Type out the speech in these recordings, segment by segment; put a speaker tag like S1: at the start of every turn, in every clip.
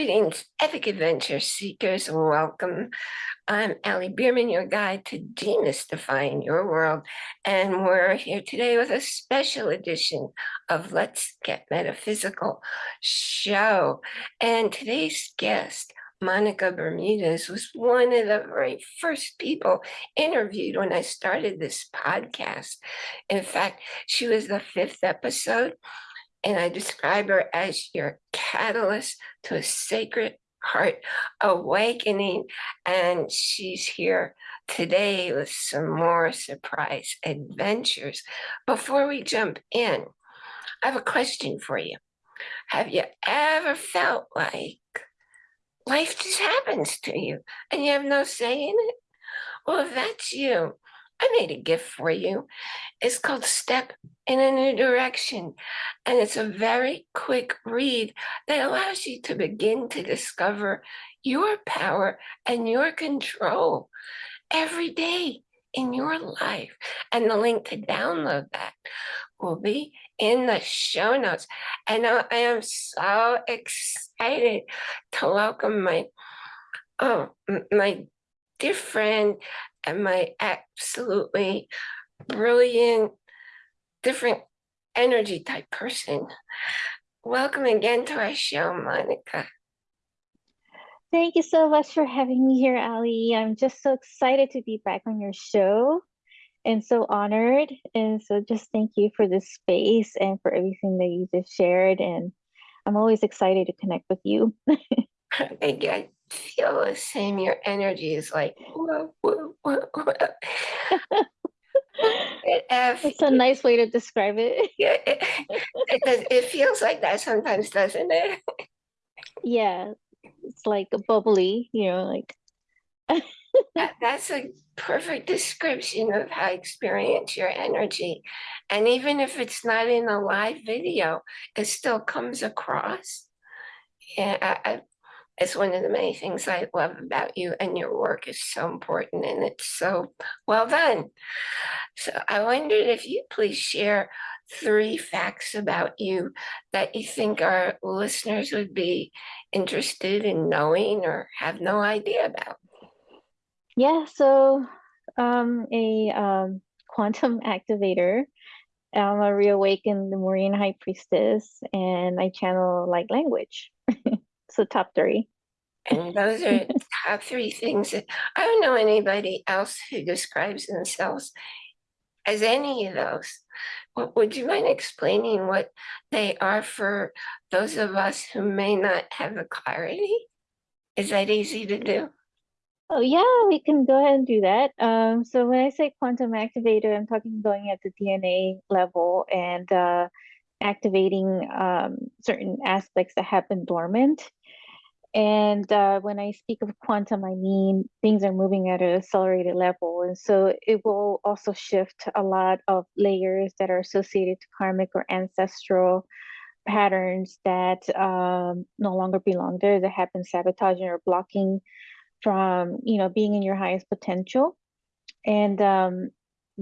S1: Greetings, epic adventure seekers. Welcome. I'm Ali Bierman, your guide to demystifying your world. And we're here today with a special edition of Let's Get Metaphysical show. And today's guest, Monica Bermudez, was one of the very first people interviewed when I started this podcast. In fact, she was the fifth episode and I describe her as your catalyst to a sacred heart awakening. And she's here today with some more surprise adventures. Before we jump in, I have a question for you. Have you ever felt like life just happens to you and you have no say in it? Well, if that's you, I made a gift for you. It's called Step in a New Direction. And it's a very quick read that allows you to begin to discover your power and your control every day in your life. And the link to download that will be in the show notes. And I am so excited to welcome my oh my dear friend and my absolutely brilliant, different energy type person. Welcome again to our show, Monica.
S2: Thank you so much for having me here, Ali. I'm just so excited to be back on your show and so honored. And so just thank you for this space and for everything that you just shared. And I'm always excited to connect with you.
S1: Thank you feel the same. Your energy is like, whoa, whoa, whoa, whoa.
S2: It's a nice way to describe it.
S1: Yeah, it, it, does, it feels like that sometimes, doesn't it?
S2: Yeah, it's like a bubbly, you know, like.
S1: that, that's a perfect description of how I experience your energy. And even if it's not in a live video, it still comes across. Yeah, I, it's one of the many things I love about you and your work is so important and it's so well done. So I wondered if you please share three facts about you that you think our listeners would be interested in knowing or have no idea about.
S2: Yeah, so um, a um, quantum activator. I'm a reawakened Lemurian high priestess and I channel like language. So top three.
S1: And those are top three things that I don't know anybody else who describes themselves as any of those. Would you mind explaining what they are for those of us who may not have the clarity? Is that easy to do?
S2: Oh yeah, we can go ahead and do that. Um, so when I say quantum activator, I'm talking going at the DNA level and uh, activating um, certain aspects that have been dormant. And uh, when I speak of quantum, I mean things are moving at an accelerated level. And so it will also shift a lot of layers that are associated to karmic or ancestral patterns that um, no longer belong there, that have been sabotaging or blocking from, you know, being in your highest potential. And um,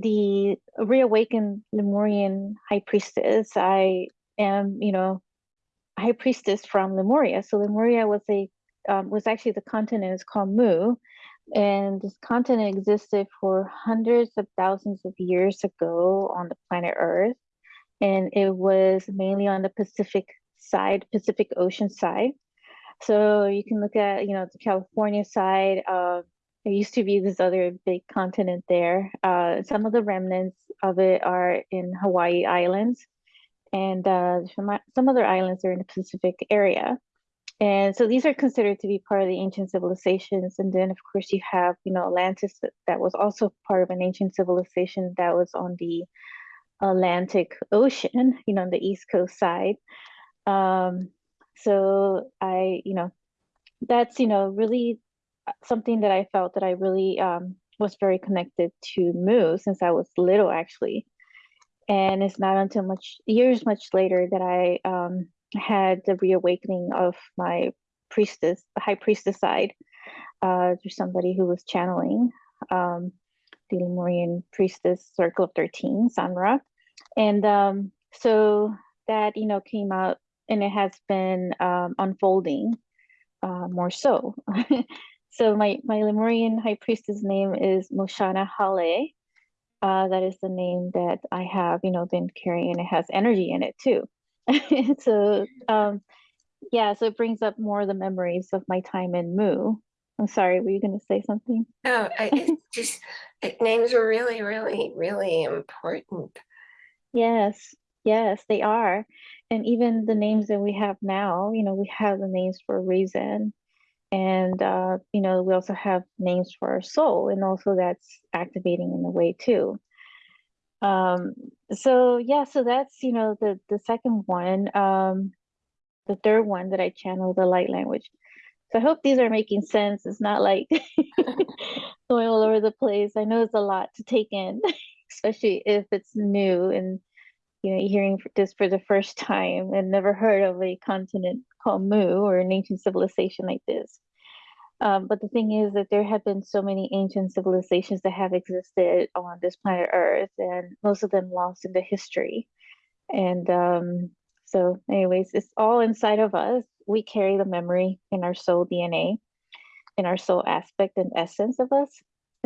S2: the reawakened Lemurian high priestess, I am, you know, high priestess from Lemuria. So Lemuria was a um, was actually the continent is called Mu, and this continent existed for hundreds of thousands of years ago on the planet Earth, and it was mainly on the Pacific side, Pacific Ocean side. So you can look at you know the California side. Uh, there used to be this other big continent there. Uh, some of the remnants of it are in Hawaii Islands and uh, some other islands are in the Pacific area. And so these are considered to be part of the ancient civilizations. And then, of course, you have, you know, Atlantis that was also part of an ancient civilization that was on the Atlantic Ocean, you know, on the East Coast side. Um, so I, you know, that's, you know, really something that I felt that I really um, was very connected to Mu since I was little, actually and it's not until much years much later that I um, had the reawakening of my priestess, the high priestess side, uh, through somebody who was channeling um, the Lemurian priestess circle of 13, Sanra. And um, so that, you know, came out and it has been um, unfolding uh, more so. so my my Lemurian high priestess name is Moshana Hale. Uh, that is the name that I have, you know, been carrying, and it has energy in it too. so um, yeah, so it brings up more of the memories of my time in Mu. I'm sorry, were you going to say something?
S1: No, I, just it, names are really, really, really important.
S2: Yes, yes, they are. And even the names that we have now, you know, we have the names for a reason. And, uh, you know, we also have names for our soul, and also that's activating in a way too. Um, so yeah, so that's, you know, the the second one. Um, the third one that I channel, the light language. So I hope these are making sense. It's not like going all over the place. I know it's a lot to take in, especially if it's new and you know hearing this for the first time and never heard of a continent called Mu or an ancient civilization like this. Um, but the thing is that there have been so many ancient civilizations that have existed on this planet Earth, and most of them lost into history. And um, so, anyways, it's all inside of us. We carry the memory in our soul DNA, in our soul aspect and essence of us.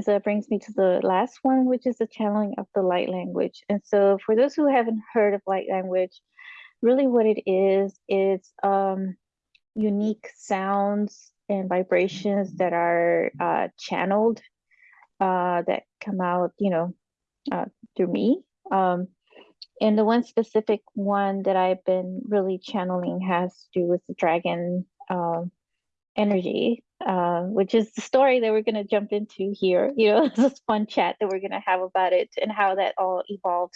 S2: So that brings me to the last one, which is the channeling of the light language. And so, for those who haven't heard of light language, really what it is, is um, unique sounds and vibrations that are uh, channeled, uh, that come out, you know, uh, through me. Um, and the one specific one that I've been really channeling has to do with the dragon um, energy, uh, which is the story that we're going to jump into here. You know, this fun chat that we're going to have about it and how that all evolved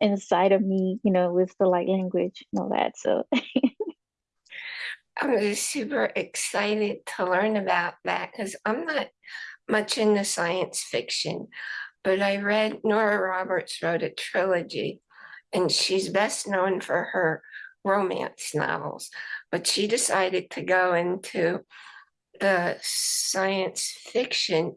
S2: inside of me, you know, with the light language and all that. So
S1: I'm just super excited to learn about that because I'm not much into science fiction, but I read Nora Roberts wrote a trilogy and she's best known for her romance novels, but she decided to go into the science fiction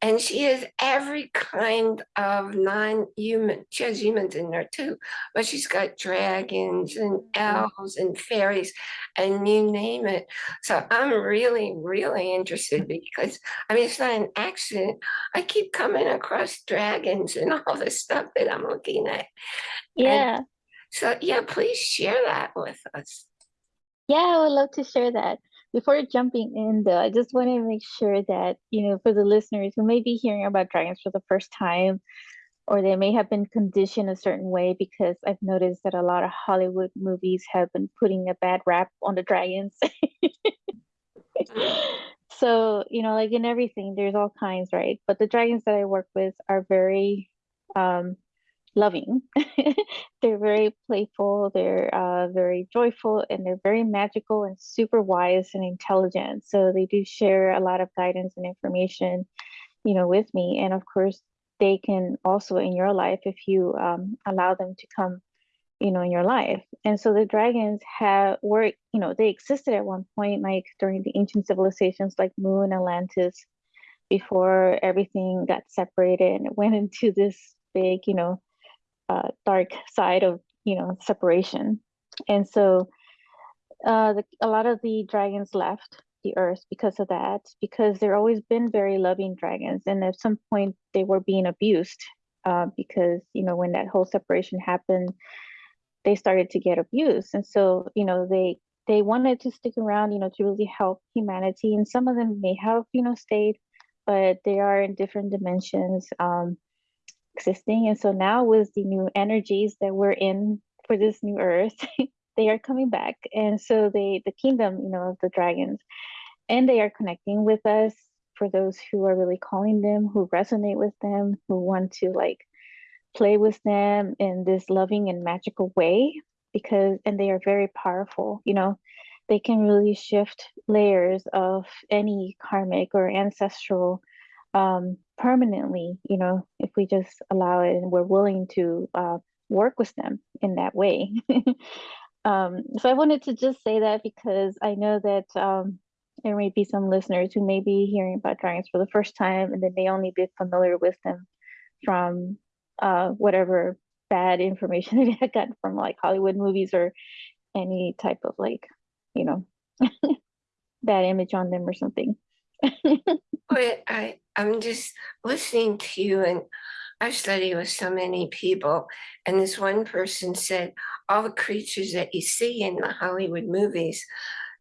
S1: and she has every kind of non-human she has humans in there too but she's got dragons and mm-hmm. elves and fairies and you name it. So i'm really really interested because i mean it's not an accident. I keep coming across dragons and all the stuff that i'm looking at.
S2: Yeah.
S1: and so yeah please share that with us.
S2: Yeah i would love to share that before jumping in though, I just want to make sure that, you know, for the listeners who may be hearing about dragons for the first time, or they may have been conditioned a certain way because I've noticed that a lot of Hollywood movies have been putting a bad rap on the dragons. so, you know, like in everything, there's all kinds, right? But the dragons that I work with are very um loving. they're very playful, they're uh, very joyful, and they're very magical and super wise and intelligent. So they do share a lot of guidance and information, you know, with me. And of course, they can also in your life if you um, allow them to come, you know, in your life. And so the dragons have were, you know, they existed at one point, like during the ancient civilizations like Mu and Atlantis, before everything got separated and went into this big, you know, uh, dark side of you know separation. And so uh, the, a lot of the dragons left the earth because of that because they're always been very loving dragons. And at some point they were being abused uh, because you know when that whole separation happened they started to get abused. And so you know they they wanted to stick around you know to really help humanity. And some of them may have you know stayed but they are in different dimensions. Um, existing. And so now with the new energies that we're in for this new earth, they are coming back. And so they the kingdom, you know, of the dragons, and they are connecting with us for those who are really calling them, who resonate with them, who want to like play with them in this loving and magical way because and they are very powerful, you know. They can really shift layers of any karmic or ancestral um, permanently, you know, if we just allow it and we're willing to uh, work with them in that way. um, so I wanted to just say that because I know that um, there may be some listeners who may be hearing about dragons for the first time and they may only be familiar with them from uh, whatever bad information they had gotten from like Hollywood movies or any type of like, you know, bad image on them or something.
S1: But I, I'm just listening to you and I've studied with so many people. And this one person said, all the creatures that you see in the Hollywood movies,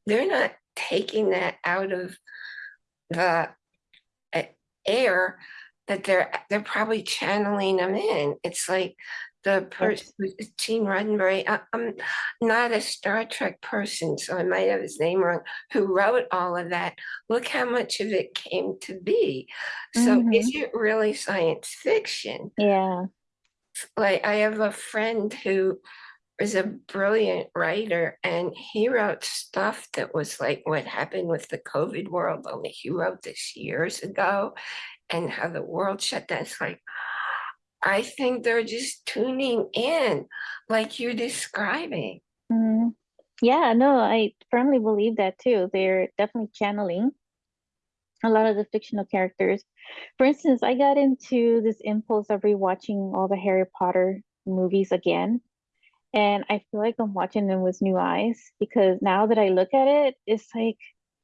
S1: they're not taking that out of the uh, air that they're they're probably channeling them in. It's like the person, Gene Roddenberry, I, I'm not a Star Trek person, so I might have his name wrong, who wrote all of that. Look how much of it came to be. So
S2: Mhm.
S1: is it really science fiction?
S2: Yeah.
S1: Like I have a friend who is a brilliant writer and he wrote stuff that was like what happened with the COVID world, only he wrote this years ago and how the world shut down. It's like, I think they're just tuning in like you're describing.
S2: Mhm. Yeah, no, I firmly believe that too. They're definitely channeling a lot of the fictional characters. For instance, I got into this impulse of rewatching all the Harry Potter movies again. And I feel like I'm watching them with new eyes because now that I look at it, it's like,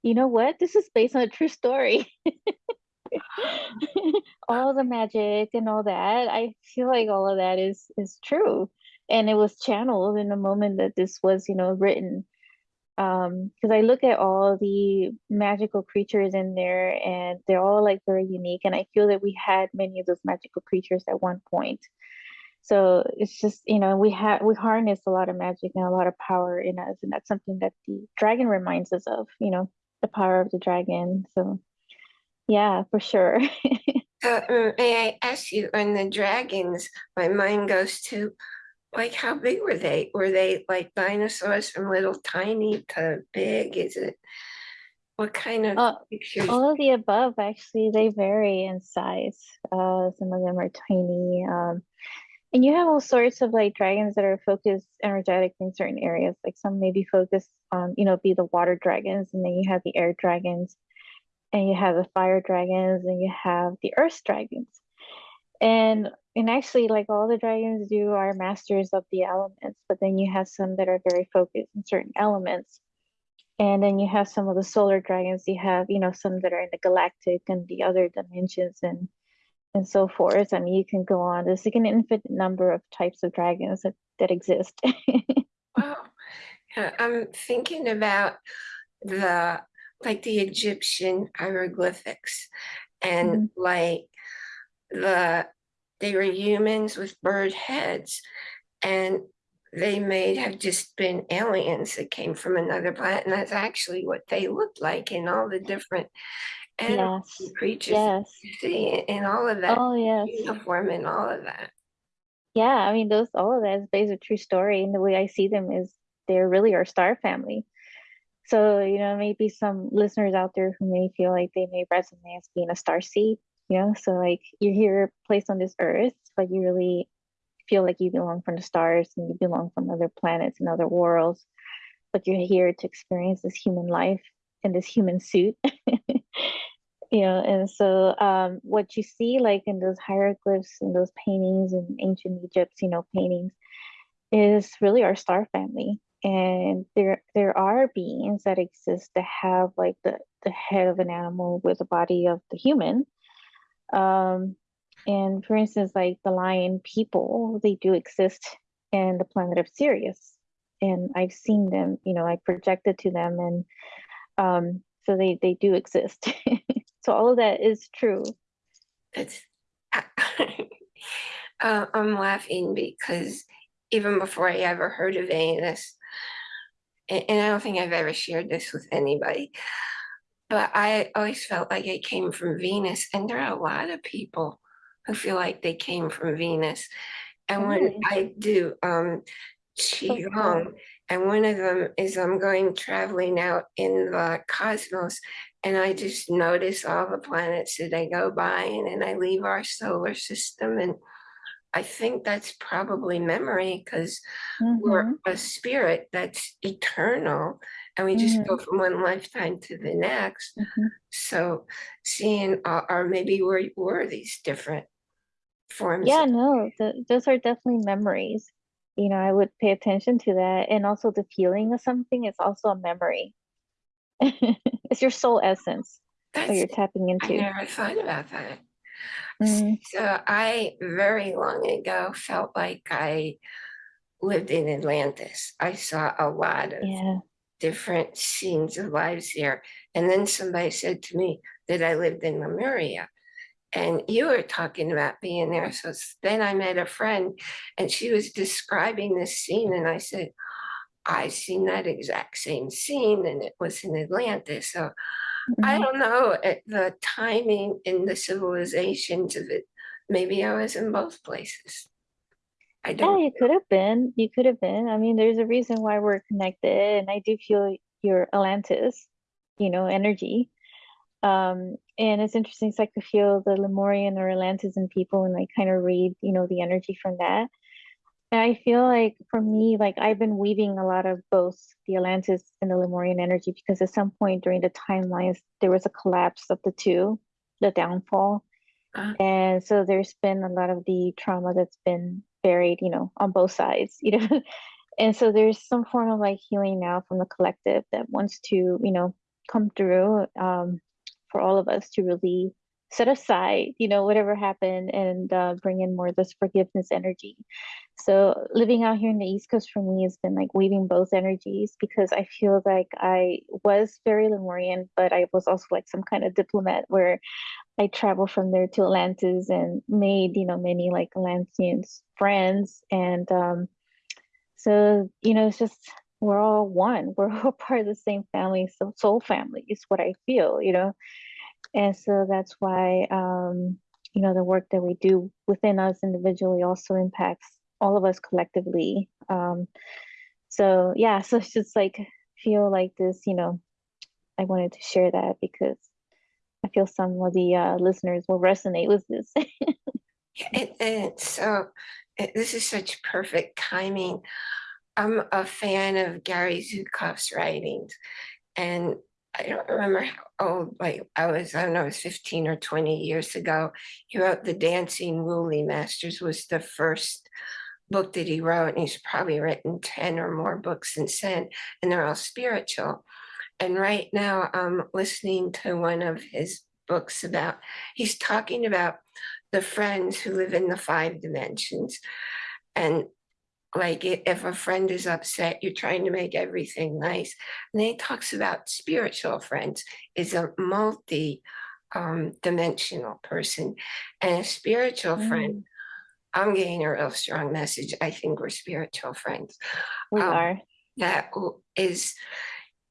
S2: you know what? This is based on a true story. all the magic and all that, I feel like all of that is is true. And it was channeled in the moment that this was, you know, written. Um, because I look at all the magical creatures in there and they're all like very unique. And I feel that we had many of those magical creatures at one point. So it's just, you know, we have we harness a lot of magic and a lot of power in us, and that's something that the dragon reminds us of, you know, the power of the dragon. So yeah, for sure.
S1: So uh, may I ask you, on the dragons, my mind goes to, like, how big were they? Were they like dinosaurs from little tiny to big? Is it, what kind of
S2: Uh,
S1: pictures?
S2: all of the above, actually, they vary in size. Uh, some of them are tiny. Um, and you have all sorts of like dragons that are focused energetic in certain areas. Like some may be focused on, you know, be the water dragons, and then you have the air dragons, and you have the fire dragons, and you have the earth dragons. And and actually, like all the dragons do are masters of the elements, but then you have some that are very focused in certain elements. And then you have some of the solar dragons. You have, you know, some that are in the galactic and the other dimensions and and so forth. I mean, you can go on. There's like an infinite number of types of dragons that, that exist.
S1: Wow. Yeah, I'm thinking about the, like the Egyptian hieroglyphics and
S2: Mhm.
S1: like the, they were humans with bird heads and they may have just been aliens that came from another planet and that's actually what they looked like in all the different animals
S2: Yes.
S1: and creatures
S2: Yes.
S1: you see in all of that
S2: Oh, yes.
S1: uniform and all of that.
S2: Yeah, I mean, those all of that is based on true story, and the way I see them is they're really our star family. So, you know, maybe some listeners out there who may feel like they may resonate as being a star seed, you know, so like you're here placed on this earth, but you really feel like you belong from the stars and you belong from other planets and other worlds, but you're here to experience this human life in this human suit. you know, and so um, what you see like in those hieroglyphs and those paintings in ancient Egypt, you know, paintings is really our star family. And there there are beings that exist that have like the, the head of an animal with the body of the human. Um, and for instance, like the lion people, they do exist in the planet of Sirius. And I've seen them, you know, I projected to them and um, so they, they do exist. so all of that is true.
S1: It's, uh, I'm laughing because even before I ever heard of any of this, and, I don't think I've ever shared this with anybody, but I always felt like I came from Venus, and there are a lot of people who feel like they came from Venus. And when
S2: Really?
S1: I do um. Qigong, and one of them is I'm going traveling out in the cosmos, and I just notice all the planets that I go by, and then I leave our solar system, and I think that's probably memory because we're
S2: hmm
S1: a spirit that's eternal, and we just go
S2: hmm
S1: from one lifetime to the next.
S2: hmm
S1: So seeing, uh, or maybe we were these different forms.
S2: Yeah, no, th those are definitely memories. You know, I would pay attention to that. And also the feeling of something is also a memory. It's your soul essence that you're tapping into.
S1: I never thought about that.
S2: Mm,
S1: So I very long ago felt like I lived in Atlantis. I saw a lot of
S2: yeah.
S1: different scenes of lives here. And then somebody said to me that I lived in Lemuria. And you were talking about being there. So then I met a friend and she was describing this scene. And I said, I've seen that exact same scene and it was in Atlantis. So I
S2: mhm.
S1: don't know at the timing in the civilizations of it. Maybe I was in both places. I
S2: Yeah,
S1: don't.
S2: Know you could have been. You could have been. I mean, there's a reason why we're connected, and I do feel your Atlantis, you know, energy. Um, and it's interesting, so I could feel the Lemurian or Atlantean people and like kind of read, you know, the energy from that. I feel like for me, like I've been weaving a lot of both the Atlantis and the Lemurian energy because at some point during the timelines, there was a collapse of the two, the downfall.
S1: Uh,
S2: And so there's been a lot of the trauma that's been buried, you know, on both sides, you know. And so there's some form of like healing now from the collective that wants to, you know, come through um, for all of us to really set aside, you know, whatever happened and uh, bring in more of this forgiveness energy. So living out here in the East Coast for me has been like weaving both energies because I feel like I was very Lemurian, but I was also like some kind of diplomat where I traveled from there to Atlantis and made, you know, many like Atlanteans friends. And um, so, you know, it's just we're all one. We're all part of the same family, so soul family is what I feel, you know. And so that's why um, you know, the work that we do within us individually also impacts all of us collectively. Um, so yeah, so it's just like feel like this, you know, I wanted to share that because I feel some of the uh, listeners will resonate with this.
S1: And, and so uh, this is such perfect timing. I'm a fan of Gary Zukav's writings, and I don't remember how old, like I was, I don't know, it was 15 or 20 years ago. He wrote The Dancing Wu Li Masters was the first book that he wrote, and he's probably written 10 or more books since then, and they're all spiritual. And right now I'm listening to one of his books about, he's talking about the friends who live in the five dimensions. And like if a friend is upset, you're trying to make everything nice. And then he talks about spiritual friends is a multi um, dimensional person. And a spiritual friend,
S2: Mm,
S1: I'm getting a real strong message. I think we're spiritual friends.
S2: we
S1: Um,
S2: are.
S1: that is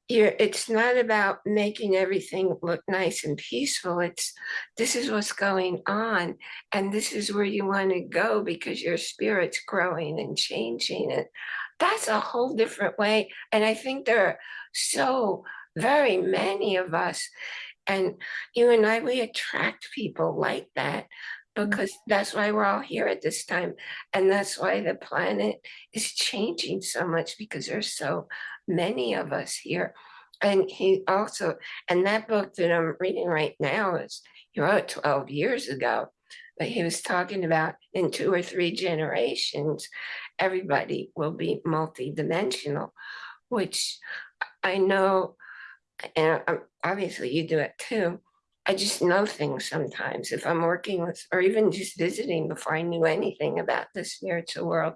S1: you're, it's not about making everything look nice and peaceful. It's this is what's going on, and this is where you want to go because your spirit's growing and changing. And that's a whole different way. And I think there are so very many of us, and you and I, we attract people like that
S2: Mm,
S1: because that's why we're all here at this time. And that's why the planet is changing so much because there's so many of us here. And he also, and that book that I'm reading right now is he wrote 12 years ago, but he was talking about in two or three generations, everybody will be multidimensional, which I know, and obviously you do it too. I just know things sometimes if I'm working with, or even just visiting before I knew anything about the spiritual world.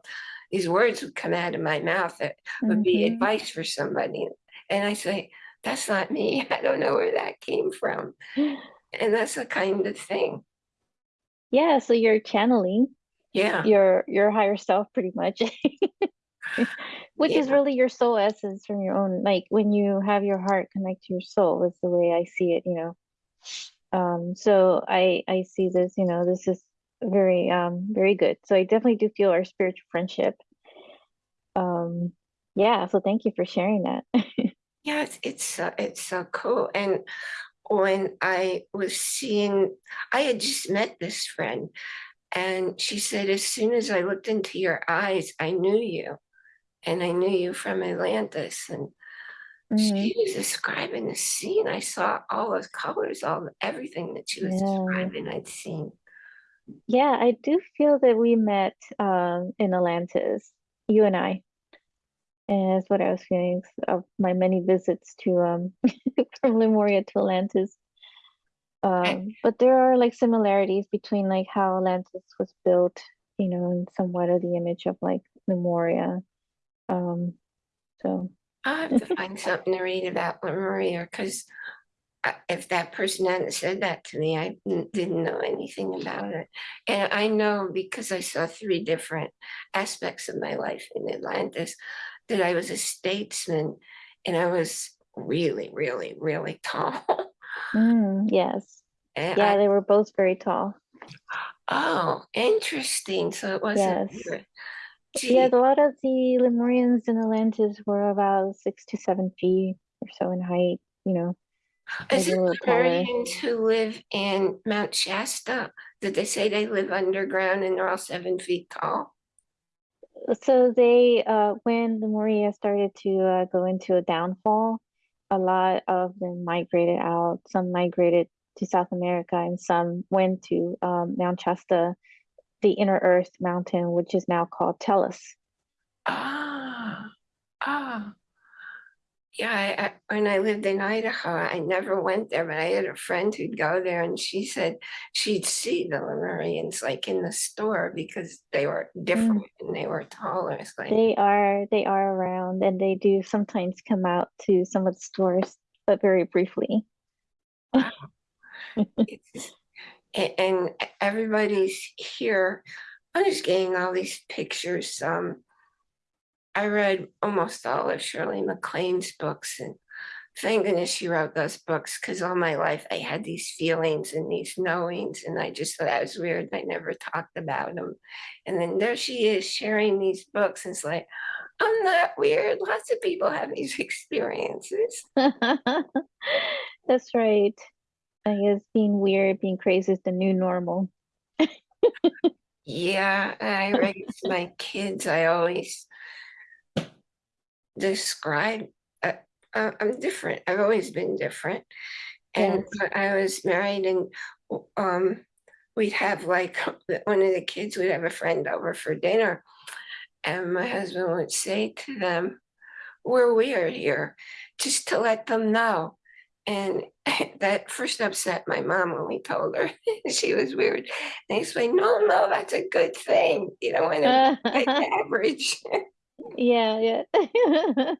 S1: These words would come out of my mouth that would be
S2: mhm.
S1: advice for somebody. And I say, that's not me. I don't know where that came from. And that's the kind of thing.
S2: Yeah, so you're channeling
S1: Yeah.
S2: your your higher self pretty much, which is really your soul essence from your own, like when you have your heart connect to your soul is the way I see it, you know. Um, so I I see this, you know, this is very um very good. So I definitely do feel our spiritual friendship. Um, yeah, so thank you for sharing that.
S1: Yeah. It's, it's, so, it's so cool. And when I was seeing, I had just met this friend and she said, as soon as I looked into your eyes, I knew you. And I knew you from Atlantis. And
S2: hmm
S1: she was describing the scene. I saw all those colors, all everything that she was
S2: Yeah.
S1: describing, I'd seen.
S2: Yeah, I do feel that we met um in Atlantis, you and I. And that's what I was feeling of my many visits to um from Lemuria to Atlantis. Um, but there are like similarities between like how Atlantis was built, you know, and somewhat of the image of like Lemuria. Um, so
S1: I have to find something to read about Lemuria because if that person hadn't said that to me, I didn't know anything about it. And I know because I saw three different aspects of my life in Atlantis that I was a statesman and I was really, really, really tall.
S2: mm, yes.
S1: And
S2: Yeah,
S1: I,
S2: they were both very tall.
S1: oh, interesting. So it wasn't.
S2: Yes. Yeah, a lot of the Lemurians in Atlantis were about six to seven feet or so in height, you know,
S1: is it
S2: little taller.
S1: Who live in Mount Shasta? Did they say they live underground and they're all seven feet tall?
S2: So they, uh, when Moria started to uh, go into a downfall, a lot of them migrated out. Some migrated to South America, and some went to um, Mount Shasta, the Inner Earth mountain, which is now called Telos.
S1: Ah, ah. Yeah, I, I, when I lived in Idaho, I never went there, but I had a friend who'd go there and she said she'd see the Lemurians like in the store because they were different and they were taller. It's like,
S2: They are they are around, and they do sometimes come out to some of the stores, but very briefly.
S1: wow. And everybody's here. I'm just getting all these pictures. Um, I read almost all of Shirley MacLaine's books, and thank goodness she wrote those books because all my life I had these feelings and these knowings, and I just thought that was weird. I never talked about them. And then there she is sharing these books, and it's like, I'm not weird. Lots of people have these experiences.
S2: That's right. I guess being weird, being crazy is the new normal.
S1: Yeah, I raised my kids. I always describe uh, uh, I'm different. I've always been different. And
S2: Yes.
S1: I was married and um we'd have like one of the kids would have a friend over for dinner and my husband would say to them, We're weird here, just to let them know. And that first upset my mom when we told her she was weird. And he explained, No, no, that's a good thing. You don't want to be average.
S2: Yeah, yeah.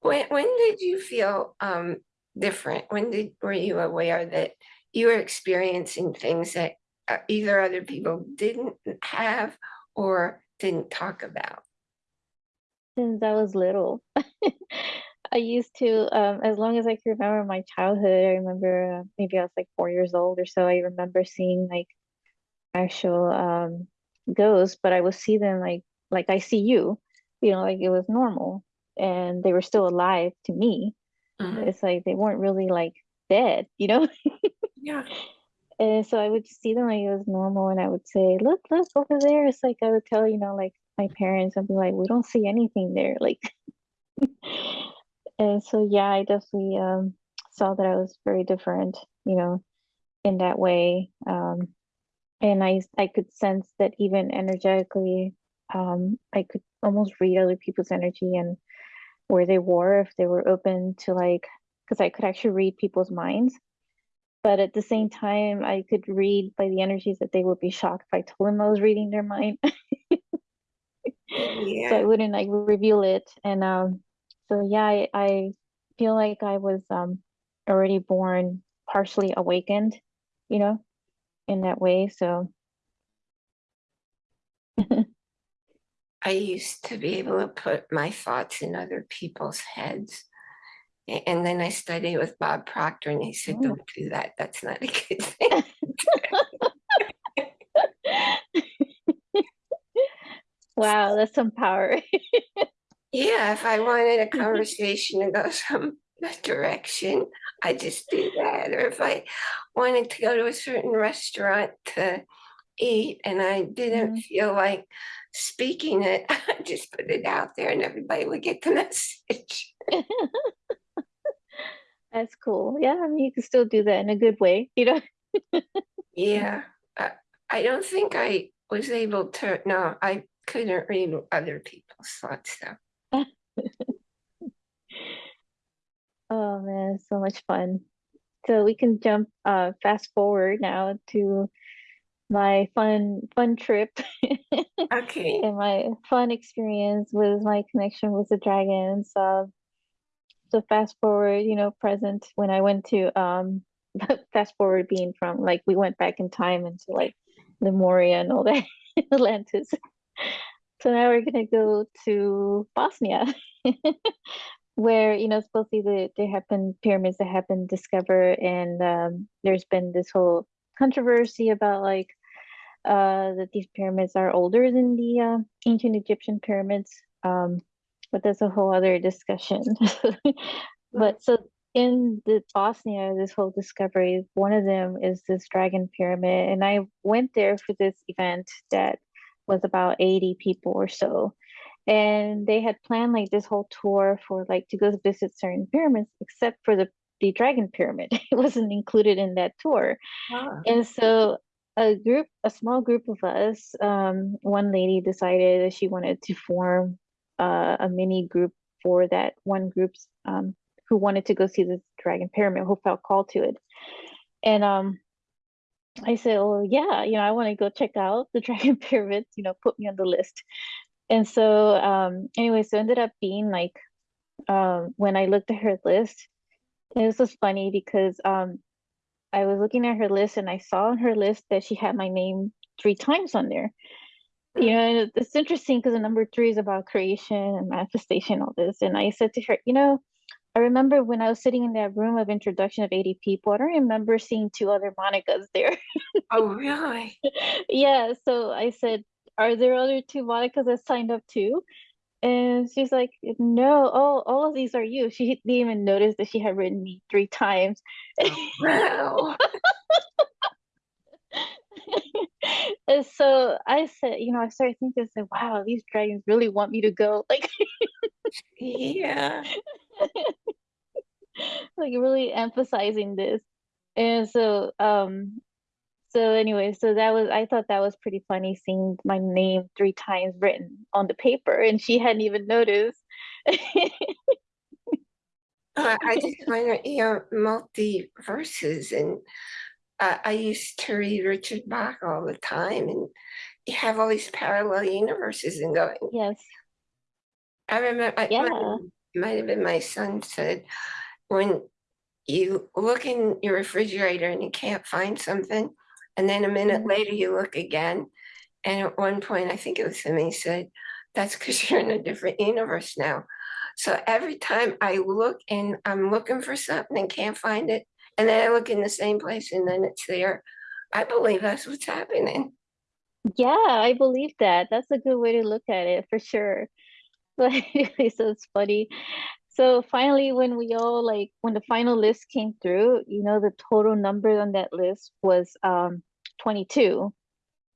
S1: When when did you feel um different? When did were you aware that you were experiencing things that uh, either other people didn't have or didn't talk about?
S2: Since I was little. I used to, um, as long as I can remember my childhood, I remember uh, maybe I was like four years old or so. I remember seeing like actual um ghosts, but I would see them like like I see you, you know, like it was normal, and they were still alive to me.
S1: Mhm.
S2: It's like they weren't really like dead, you know.
S1: Yeah.
S2: And so I would see them like it was normal, and I would say, "Look, look over there." It's like I would tell, you know, like my parents, I'd be like, "We don't see anything there." Like, and so yeah, I definitely um saw that I was very different, you know, in that way. Um, and I I could sense that even energetically, um, I could almost read other people's energy and where they were if they were open to like, because I could actually read people's minds. But at the same time, I could read by the energies that they would be shocked if I told them I was reading their mind. So I wouldn't like reveal it. And um, so yeah, I, I feel like I was um already born partially awakened, you know, in that way. So
S1: I used to be able to put my thoughts in other people's heads. And then I studied with Bob Proctor and he said,
S2: Oh.
S1: Don't do that. That's not a good thing.
S2: wow, that's some power.
S1: Yeah, if I wanted a mm-hmm. conversation to go some direction, I just do that. Or if I wanted to go to a certain restaurant to eat and I didn't
S2: Mhm.
S1: feel like speaking it, I just put it out there and everybody would get the message.
S2: That's cool. Yeah, I mean, you can still do that in a good way, you know?
S1: Yeah, I, I don't think I was able to, no, I couldn't read other people's thoughts though.
S2: Oh man, so much fun. So we can jump uh fast forward now to my fun fun trip
S1: Okay,
S2: and my fun experience with my connection with the dragons. Uh, so fast forward, you know, present when I went to um fast forward being from like we went back in time into like Lemuria and all that Atlantis. So now we're gonna go to Bosnia, where you know supposedly the, there have been pyramids that have been discovered, and um, there's been this whole controversy about like uh, that these pyramids are older than the uh, ancient Egyptian pyramids. Um, but that's a whole other discussion. but so in the Bosnia, this whole discovery, one of them is this dragon pyramid, and I went there for this event that was about 80 people or so. And they had planned like this whole tour for like to go visit certain pyramids, except for the the dragon pyramid. It wasn't included in that tour.
S1: Ah,
S2: And so a group, a small group of us, um, one lady decided that she wanted to form uh, a mini group for that one group's um, who wanted to go see the dragon pyramid, who felt called to it. And um, I said, "Oh yeah, you know, I want to go check out the dragon pyramids. You know, put me on the list." And so, um, anyway, so ended up being like um, when I looked at her list, this was funny because um, I was looking at her list and I saw on her list that she had my name three times on there. You know, and it's interesting because the number three is about creation and manifestation, all this. And I said to her, you know, I remember when I was sitting in that room of introduction of 80 people, I don't remember seeing two other Monicas there.
S1: oh, really?
S2: Yeah, so I said, are there other two Monicas that signed up too? And she's like, no, oh, all of these are you. She didn't even notice that she had written me three times.
S1: Wow.
S2: And so I said, you know, I started thinking, I said, wow, these dragons really want me to go. Like,
S1: Yeah.
S2: like really emphasizing this. And so, um, so anyway, so that was, I thought that was pretty funny seeing my name three times written on the paper and she hadn't even noticed.
S1: Uh, I just find that you're multi verses and uh, I used to read Richard Bach all the time and you have all these parallel universes and going.
S2: Yes.
S1: I remember, I,
S2: Yeah.
S1: might have been my son said, when you look in your refrigerator and you can't find something, and then a minute
S2: Mhm.
S1: later you look again, and at one point, I think it was him, he said, that's because you're in a different universe now. So every time I look and I'm looking for something and can't find it, and then I look in the same place and then it's there, I believe that's what's happening.
S2: Yeah, I believe that. That's a good way to look at it for sure. Like, so it's funny. So finally, when we all like, when the final list came through, you know, the total number on that list was um 22.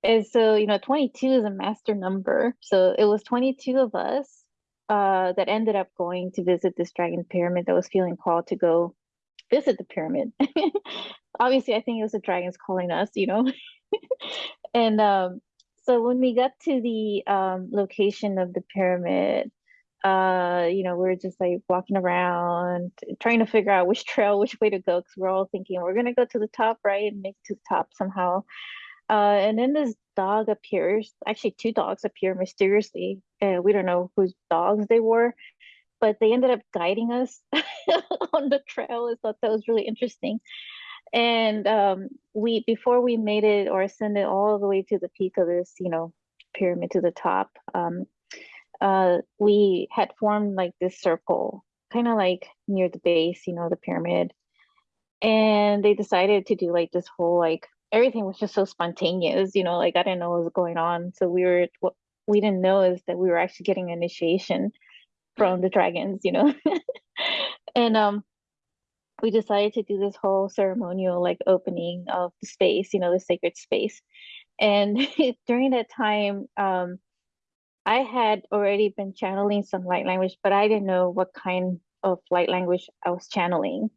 S2: And so, you know, 22 is a master number. So it was 22 of us uh that ended up going to visit this dragon pyramid that was feeling called to go visit the pyramid. Obviously, I think it was the dragons calling us, you know. And um so when we got to the um location of the pyramid, uh, you know, we are just like walking around, trying to figure out which trail, which way to go, because we're all thinking we're gonna go to the top, right, and make to the top somehow. Uh, and then this dog appears, actually two dogs appear mysteriously. Uh, we don't know whose dogs they were, but they ended up guiding us on the trail. I thought that was really interesting. And um, we before we made it or ascended all the way to the peak of this, you know, pyramid to the top, um, uh, we had formed like this circle, kind of like near the base, you know, the pyramid. And they decided to do like this whole like everything was just so spontaneous, you know, like I didn't know what was going on. So we were what we didn't know is that we were actually getting initiation from the dragons, you know. and um we decided to do this whole ceremonial like opening of the space, you know, the sacred space. And during that time, um, I had already been channeling some light language, but I didn't know what kind of light language I was channeling.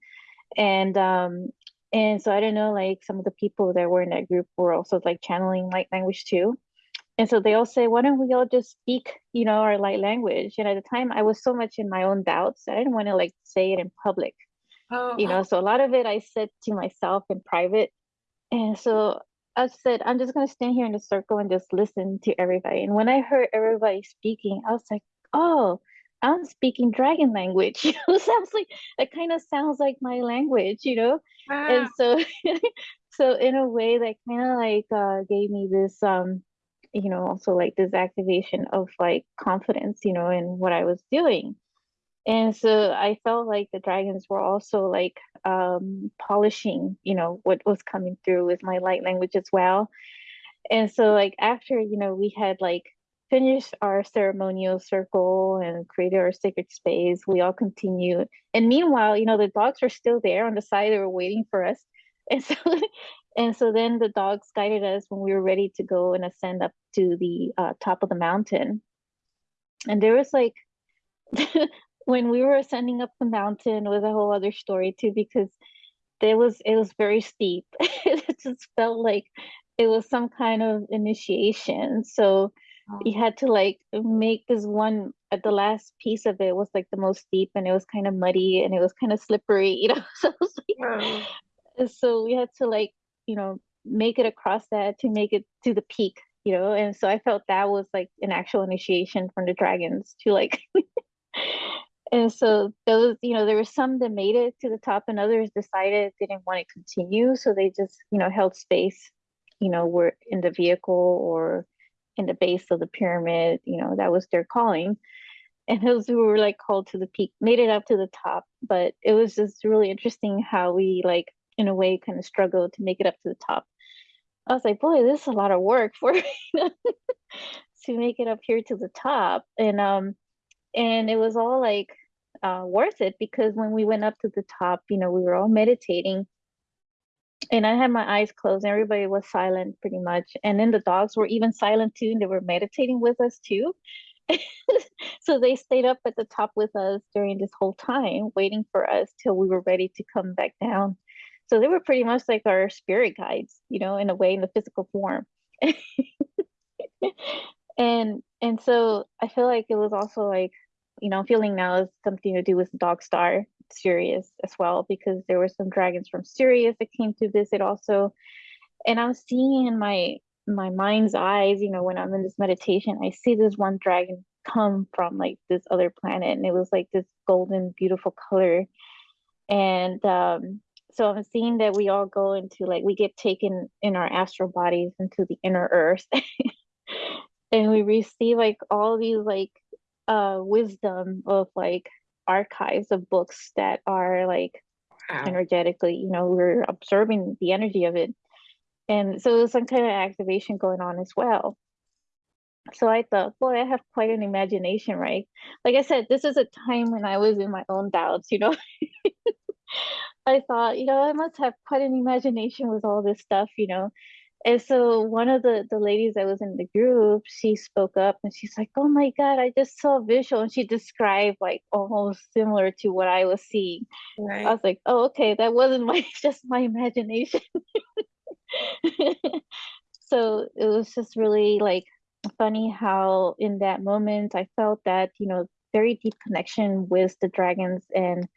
S2: And um, and so I didn't know like some of the people that were in that group were also like channeling light language too. and so they all say, why don't we all just speak, you know, our light language? And at the time, I was so much in my own doubts, I didn't want to like say it in public, you know.
S1: Oh,
S2: So a lot of it I said to myself in private, and so I said, I'm just gonna stand here in a circle and just listen to everybody. And when I heard everybody speaking, I was like, oh, I'm speaking dragon language. You know, sounds like it kind of sounds like my language, you know.
S1: wow.
S2: And so, so in a way, that kind of like uh, gave me this, um, you know, also like this activation of like confidence, you know, in what I was doing. And so I felt like the dragons were also like um, polishing, you know, what was coming through with my light language as well. And so like after, you know, we had like finished our ceremonial circle and created our sacred space, we all continued. And meanwhile, you know, the dogs were still there on the side, they were waiting for us. And so and so then the dogs guided us when we were ready to go and ascend up to the uh, top of the mountain. And there was like when we were ascending up the mountain was a whole other story too because there was it was very steep. it just felt like it was some kind of initiation. So you oh. had to like make this one at the last piece of it was like the most steep and it was kind of muddy and it was kind of slippery, you know. So it was
S1: Wow.
S2: like oh. so we had to like, you know, make it across that to make it to the peak, you know. And so I felt that was like an actual initiation from the dragons to like And so those, you know, there were some that made it to the top and others decided they didn't want to continue. So they just, you know, held space, you know, were in the vehicle or in the base of the pyramid, you know, that was their calling. And those who were like called to the peak made it up to the top. But it was just really interesting how we like in a way kind of struggled to make it up to the top. I was like, boy, this is a lot of work for to make it up here to the top. And um and it was all like uh, worth it because when we went up to the top, you know, we were all meditating and I had my eyes closed and everybody was silent pretty much. And then the dogs were even silent too, and they were meditating with us too. so they stayed up at the top with us during this whole time, waiting for us till we were ready to come back down. So they were pretty much like our spirit guides, you know, in a way, in the physical form. and and so I feel like it was also like, you know, feeling now is something to do with Dog Star Sirius as well, because there were some dragons from Sirius that came to visit also. And I'm seeing in my my mind's eyes, you know, when I'm in this meditation, I see this one dragon come from like this other planet, and it was like this golden, beautiful color. And um, so I'm seeing that we all go into like we get taken in our astral bodies into the inner earth and we receive like all these like uh wisdom of like archives of books that are like
S1: Wow.
S2: energetically you know we're absorbing the energy of it. And so there's some kind of activation going on as well. So i thought boy i have quite an imagination right? Like i said this is a time when i was in my own doubts you know? I thought you know i must have quite an imagination with all this stuff you know and so one of the the ladies that was in the group, she spoke up and she's like, "Oh my God, I just saw a visual." And she described like almost similar to what I was seeing. I was like, "Oh, okay, that wasn't my just my imagination." So it was just really like funny how in that moment I felt that, you know, very deep connection with the dragons and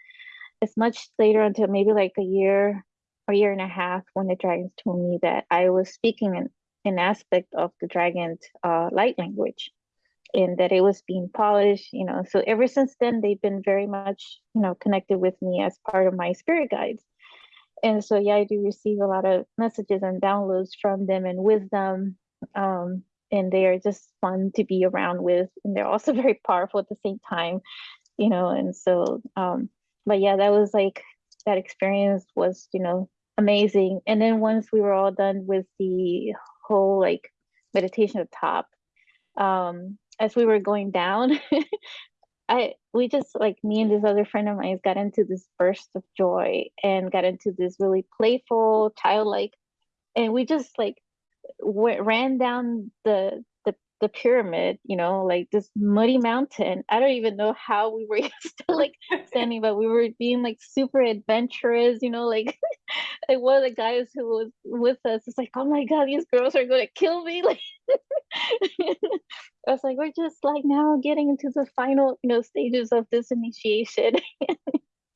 S2: it's much later until maybe like a year year and a half when the dragons told me that I was speaking an, an aspect of the dragon's uh, light language and that it was being polished, you know. So ever since then, they've been very much, you know, connected with me as part of my spirit guides. And so, yeah, I do receive a lot of messages and downloads from them and wisdom. Um, and they are just fun to be around with. And they're also very powerful at the same time you know, and so um but yeah, that was like that experience was, you know, amazing. And then once we were all done with the whole like meditation at the top, um as we were going down, I we just like me and this other friend of mine got into this burst of joy and got into this really playful, childlike, and we just like went, ran down the the the pyramid, you know, like this muddy mountain. I don't even know how we were still like standing, but we were being like super adventurous, you know, like like one of the guys who was with us is like, oh my god, these girls are gonna kill me. Like I was like, we're just like now getting into the final, you know, stages of this initiation.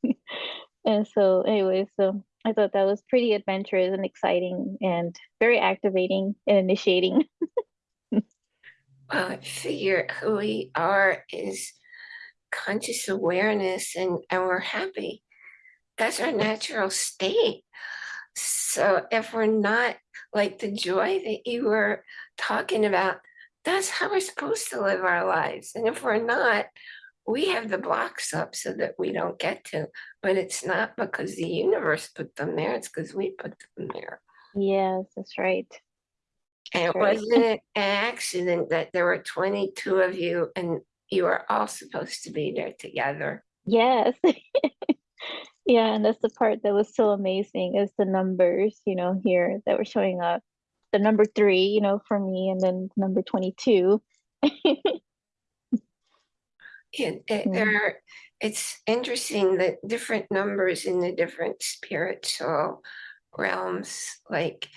S2: and so anyway, so I thought that was pretty adventurous and exciting and very activating and initiating.
S1: Well, I figure who we are is conscious awareness and, and we're happy. That's our natural state. So if we're not like the joy that you were talking about, that's how we're supposed to live our lives. And if we're not, we have the blocks up so that we don't get to, but it's not because the universe put them there, it's because we put them there.
S2: yes, that's right.
S1: And it
S2: Right.
S1: wasn't an accident that there were 22 of you and you were all supposed to be there together.
S2: Yes. Yeah, and that's the part that was so amazing is the numbers, you know, here that were showing up. The number three, you know, for me, and then number 22.
S1: It, it,
S2: Yeah.
S1: there, it's interesting that different numbers in the different spiritual realms, like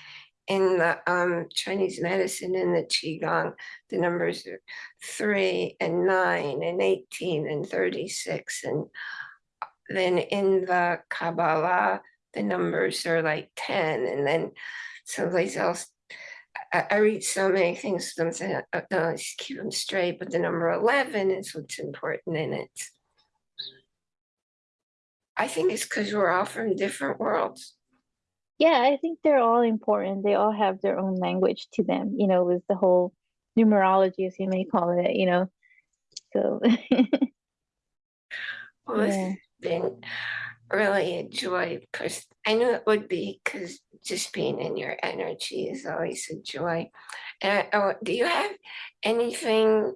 S1: in the um, Chinese medicine in the Qigong, the numbers are three and nine and 18 and 36. And then in the Kabbalah, the numbers are like 10. And then someplace else, I, I read so many things, I'm saying, uh, no, just keep them straight, but the number 11 is what's important in it. I think it's because we're all from different worlds.
S2: Yeah, I think they're all important. They all have their own language to them, you know, with the whole numerology, as you may call it, you know. So
S1: Well,
S2: Yeah.
S1: Been really a joy because I knew it would be because just being in your energy is always a joy. And uh, do you have anything,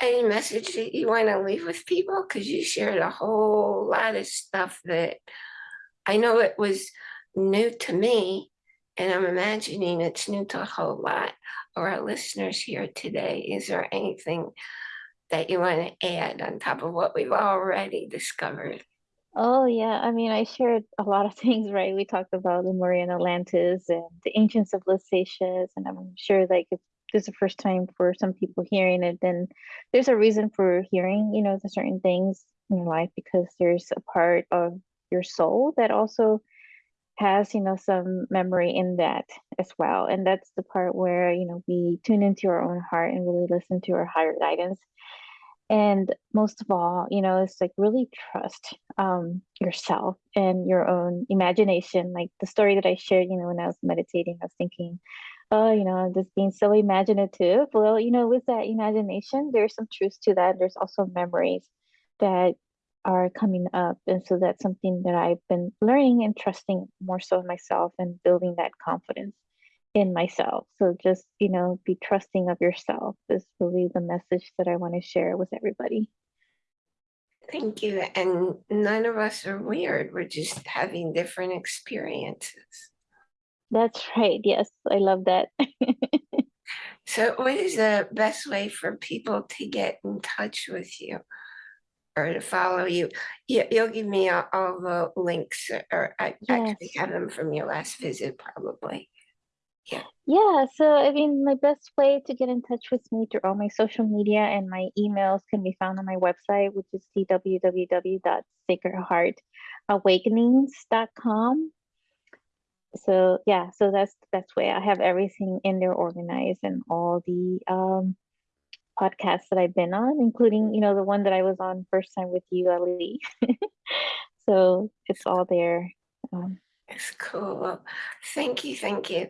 S1: any message that you want to leave with people? Because you shared a whole lot of stuff that I know it was new to me, and I'm imagining it's new to a whole lot of our listeners here today. Is there anything that you want to add on top of what we've already discovered?
S2: Oh yeah, I mean, I shared a lot of things, right? We talked about Lemuria and Atlantis and the ancient civilizations, and I'm sure like if this is the first time for some people hearing it, then there's a reason for hearing, you know, the certain things in your life because there's a part of your soul that also has, you know, some memory in that as well. And that's the part where, you know, we tune into our own heart and really listen to our higher guidance. And most of all, you know, it's like really trust um, yourself and your own imagination. Like the story that I shared, you know, when I was meditating, I was thinking, oh, you know, I'm just being so imaginative. Well, you know, with that imagination, there's some truth to that. There's also memories that are coming up. And so that's something that I've been learning and trusting more so in myself and building that confidence in myself. So just, you know, be trusting of yourself is really the message that I want to share with everybody.
S1: Thank you. And none of us are weird. We're just having different experiences.
S2: That's right. Yes, I love that.
S1: So, what is the best way for people to get in touch with you or to follow you? You, you'll give me all, all the links, or I actually
S2: Yes.
S1: have them from your last visit, probably.
S2: Yeah, Yeah. so I mean, my best way to get in touch with me through all my social media and my emails can be found on my website, which is www.sacredheartawakenings.com. So yeah, so that's the best way. I have everything in there organized and all the um podcasts that I've been on, including, you know, the one that I was on first time with you, Ali. So it's all there. Um,
S1: It's cool. Thank you, thank you.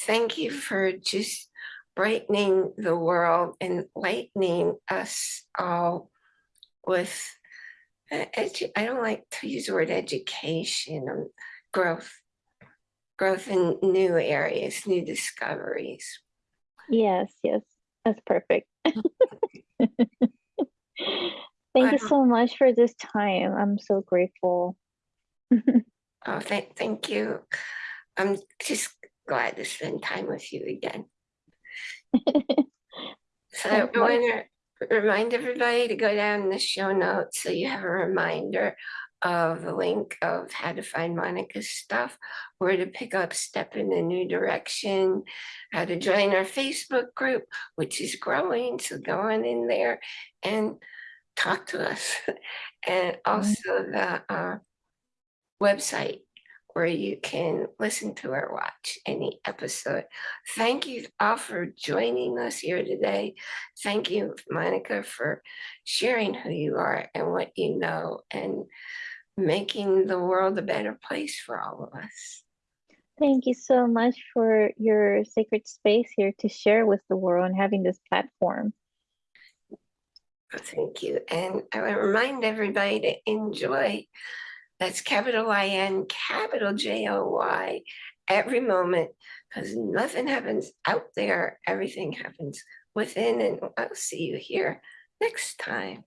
S1: Thank you for just brightening the world and lightening us all with I don't like to use the word education, um, growth, growth in new areas, new discoveries.
S2: yes, yes, that's perfect. Thank you so much for this time. I'm so grateful.
S1: Oh, thank, thank you. I'm just glad to spend time with you again. So I want to remind everybody to go down the show notes so you have a reminder of the link of how to find Monica's stuff, where to pick up Step in a New Direction, how to join our Facebook group, which is growing. So go on in there and talk to us. And also the uh, website where you can listen to or watch any episode. Thank you all for joining us here today. Thank you, Monica, for sharing who you are and what you know and making the world a better place for all of us.
S2: Thank you so much for your sacred space here to share with the world and having this platform.
S1: Thank you. And I want to remind everybody to enjoy. That's capital I N, capital J O Y, every moment, because nothing happens out there. Everything happens within. And I'll see you here next time.